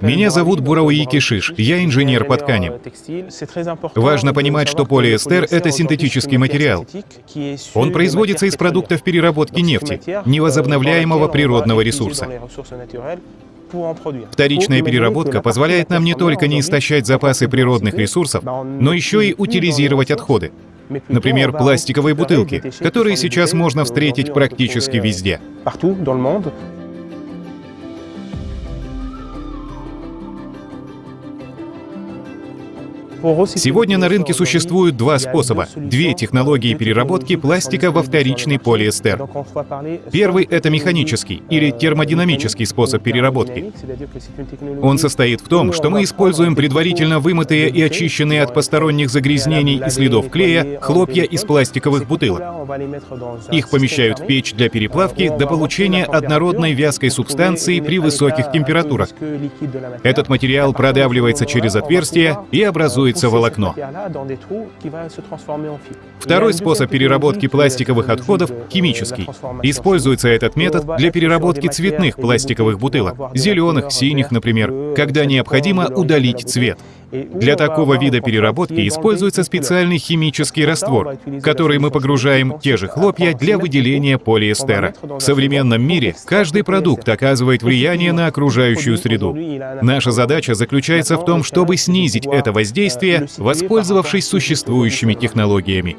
Меня зовут Бурауи Кишиш, я инженер по тканям. Важно понимать, что полиэстер — это синтетический материал. Он производится из продуктов переработки нефти, невозобновляемого природного ресурса. Вторичная переработка позволяет нам не только не истощать запасы природных ресурсов, но еще и утилизировать отходы. Например, пластиковые бутылки, которые сейчас можно встретить практически везде. Сегодня на рынке существуют два способа, две технологии переработки пластика во вторичный полиэстер. Первый — это механический или термодинамический способ переработки. Он состоит в том, что мы используем предварительно вымытые и очищенные от посторонних загрязнений и следов клея хлопья из пластиковых бутылок. Их помещают в печь для переплавки до получения однородной вязкой субстанции при высоких температурах. Этот материал продавливается через отверстие и образует образуется волокно. Второй способ переработки пластиковых отходов — химический. Используется этот метод для переработки цветных пластиковых бутылок, зеленых, синих, например, когда необходимо удалить цвет. Для такого вида переработки используется специальный химический раствор, который мы погружаем в те же хлопья для выделения полиэстера. В современном мире каждый продукт оказывает влияние на окружающую среду. Наша задача заключается в том, чтобы снизить это воздействие, воспользовавшись существующими технологиями.